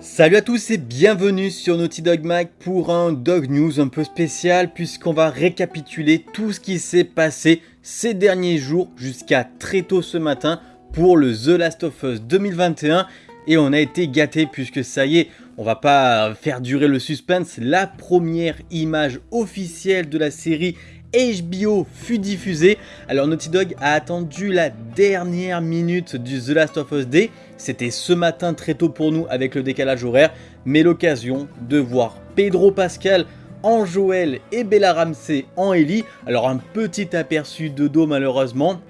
Salut à tous et bienvenue sur Naughty Dog Mag pour un Dog News un peu spécial puisqu'on va récapituler tout ce qui s'est passé ces derniers jours jusqu'à très tôt ce matin pour le The Last of Us 2021 et on a été gâté puisque ça y est, on va pas faire durer le suspense, la première image officielle de la série HBO fut diffusée. Alors Naughty Dog a attendu la dernière minute du The Last of Us Day. C'était ce matin très tôt pour nous avec le décalage horaire, mais l'occasion de voir Pedro Pascal en Joël et Bella Ramsey en Ellie. Alors un petit aperçu de dos malheureusement,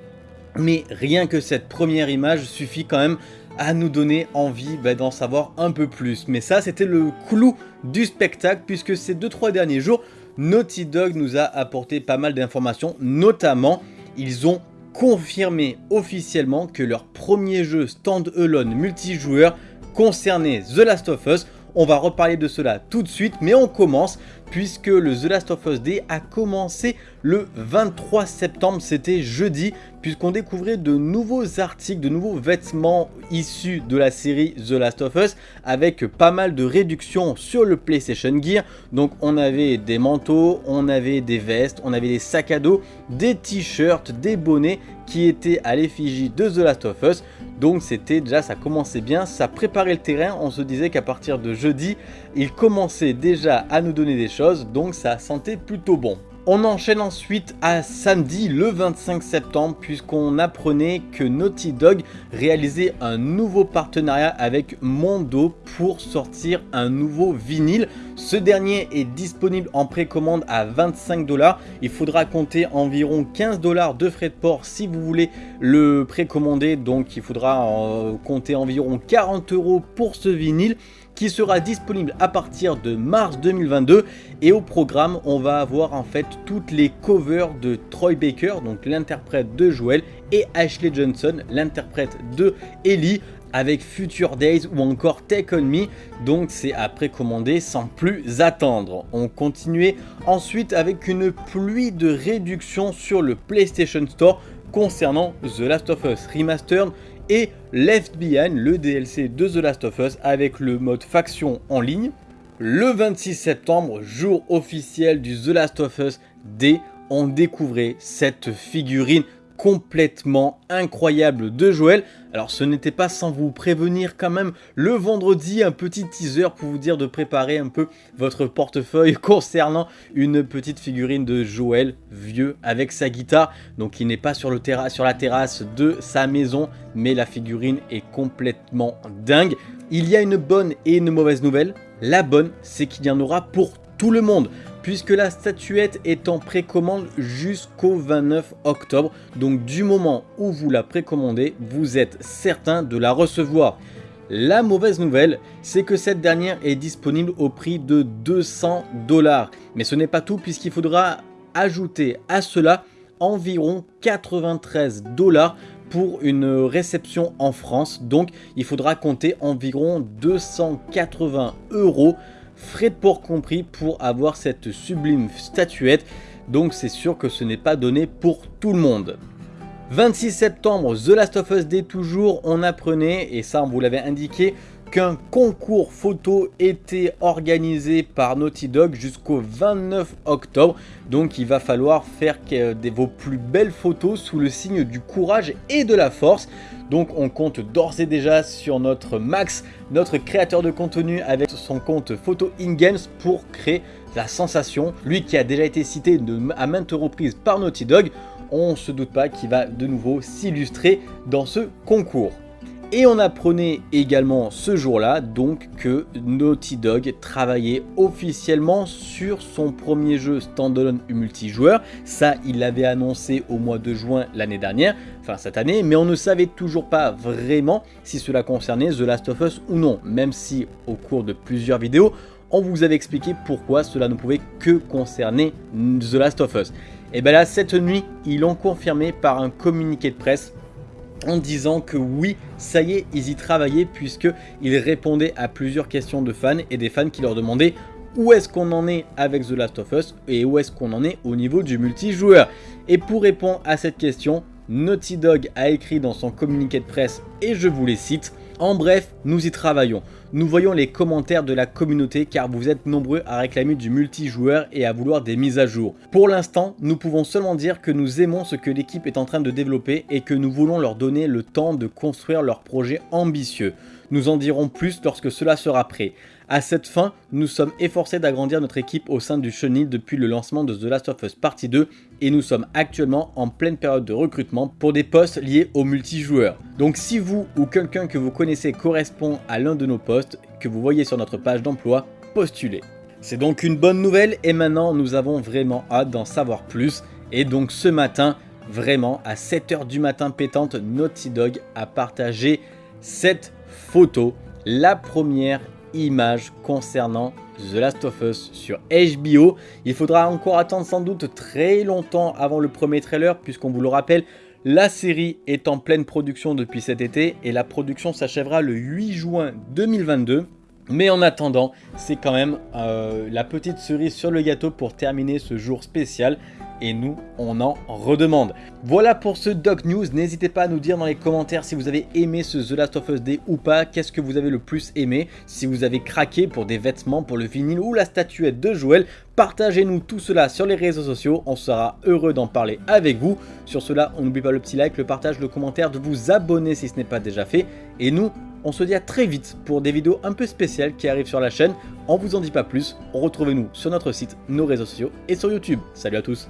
mais rien que cette première image suffit quand même à nous donner envie bah, d'en savoir un peu plus. Mais ça, c'était le clou du spectacle, puisque ces 2-3 derniers jours, Naughty Dog nous a apporté pas mal d'informations, notamment, ils ont confirmé officiellement que leur premier jeu stand-alone multijoueur concernait The Last of Us. On va reparler de cela tout de suite, mais on commence puisque le The Last of Us Day a commencé le 23 septembre, c'était jeudi, puisqu'on découvrait de nouveaux articles, de nouveaux vêtements issus de la série The Last of Us, avec pas mal de réductions sur le PlayStation Gear. Donc on avait des manteaux, on avait des vestes, on avait des sacs à dos, des t-shirts, des bonnets qui étaient à l'effigie de The Last of Us. Donc c'était déjà, ça commençait bien, ça préparait le terrain, on se disait qu'à partir de jeudi, il commençait déjà à nous donner des choses, donc ça sentait plutôt bon. On enchaîne ensuite à samedi le 25 septembre puisqu'on apprenait que Naughty Dog réalisait un nouveau partenariat avec Mondo pour sortir un nouveau vinyle. Ce dernier est disponible en précommande à 25 dollars. Il faudra compter environ 15 dollars de frais de port si vous voulez le précommander. Donc il faudra euh, compter environ 40 euros pour ce vinyle qui sera disponible à partir de mars 2022 et au programme on va avoir en fait toutes les covers de Troy Baker donc l'interprète de Joel et Ashley Johnson l'interprète de Ellie avec Future Days ou encore Take On Me, donc c'est à précommander sans plus attendre. On continuait ensuite avec une pluie de réductions sur le PlayStation Store concernant The Last of Us Remastered et Left Behind, le DLC de The Last of Us avec le mode faction en ligne. Le 26 septembre, jour officiel du The Last of Us Day, on découvrait cette figurine complètement incroyable de Joël. Alors ce n'était pas sans vous prévenir quand même le vendredi un petit teaser pour vous dire de préparer un peu votre portefeuille concernant une petite figurine de Joël vieux avec sa guitare. Donc il n'est pas sur, sur la terrasse de sa maison mais la figurine est complètement dingue. Il y a une bonne et une mauvaise nouvelle. La bonne c'est qu'il y en aura pour tout le monde puisque la statuette est en précommande jusqu'au 29 octobre. Donc du moment où vous la précommandez, vous êtes certain de la recevoir. La mauvaise nouvelle, c'est que cette dernière est disponible au prix de 200 dollars. Mais ce n'est pas tout puisqu'il faudra ajouter à cela environ 93 dollars pour une réception en France. Donc il faudra compter environ 280 euros frais de port compris pour avoir cette sublime statuette, donc c'est sûr que ce n'est pas donné pour tout le monde. 26 septembre, The Last of Us Day toujours, on apprenait, et ça on vous l'avait indiqué, qu'un concours photo était organisé par Naughty Dog jusqu'au 29 octobre. Donc il va falloir faire vos plus belles photos sous le signe du courage et de la force. Donc on compte d'ores et déjà sur notre Max, notre créateur de contenu avec son compte Photo In Games pour créer la sensation. Lui qui a déjà été cité à maintes reprises par Naughty Dog, on se doute pas qu'il va de nouveau s'illustrer dans ce concours. Et on apprenait également ce jour-là donc que Naughty Dog travaillait officiellement sur son premier jeu standalone multijoueur. Ça, il l'avait annoncé au mois de juin l'année dernière, enfin cette année, mais on ne savait toujours pas vraiment si cela concernait The Last of Us ou non, même si au cours de plusieurs vidéos, on vous avait expliqué pourquoi cela ne pouvait que concerner The Last of Us. Et bien là, cette nuit, ils l'ont confirmé par un communiqué de presse en disant que oui, ça y est, ils y travaillaient puisqu'ils répondaient à plusieurs questions de fans et des fans qui leur demandaient où est-ce qu'on en est avec The Last of Us et où est-ce qu'on en est au niveau du multijoueur. Et pour répondre à cette question, Naughty Dog a écrit dans son communiqué de presse, et je vous les cite, En bref, nous y travaillons. Nous voyons les commentaires de la communauté car vous êtes nombreux à réclamer du multijoueur et à vouloir des mises à jour. Pour l'instant, nous pouvons seulement dire que nous aimons ce que l'équipe est en train de développer et que nous voulons leur donner le temps de construire leur projet ambitieux. Nous en dirons plus lorsque cela sera prêt. À cette fin, nous sommes efforcés d'agrandir notre équipe au sein du Chenil depuis le lancement de The Last of Us Partie 2 et nous sommes actuellement en pleine période de recrutement pour des postes liés au multijoueur. Donc si vous ou quelqu'un que vous connaissez correspond à l'un de nos postes que vous voyez sur notre page d'emploi, postulez. C'est donc une bonne nouvelle et maintenant nous avons vraiment hâte d'en savoir plus et donc ce matin, vraiment à 7h du matin pétante, Naughty Dog a partagé cette photo, la première image concernant The Last of Us sur HBO. Il faudra encore attendre sans doute très longtemps avant le premier trailer puisqu'on vous le rappelle, la série est en pleine production depuis cet été et la production s'achèvera le 8 juin 2022. Mais en attendant, c'est quand même euh, la petite cerise sur le gâteau pour terminer ce jour spécial et nous, on en redemande. Voilà pour ce Doc News, n'hésitez pas à nous dire dans les commentaires si vous avez aimé ce The Last of Us Day ou pas, qu'est-ce que vous avez le plus aimé, si vous avez craqué pour des vêtements, pour le vinyle ou la statuette de Joël, partagez-nous tout cela sur les réseaux sociaux, on sera heureux d'en parler avec vous. Sur cela, on n'oublie pas le petit like, le partage, le commentaire, de vous abonner si ce n'est pas déjà fait, et nous, on se dit à très vite pour des vidéos un peu spéciales qui arrivent sur la chaîne. On vous en dit pas plus, retrouvez-nous sur notre site, nos réseaux sociaux et sur YouTube. Salut à tous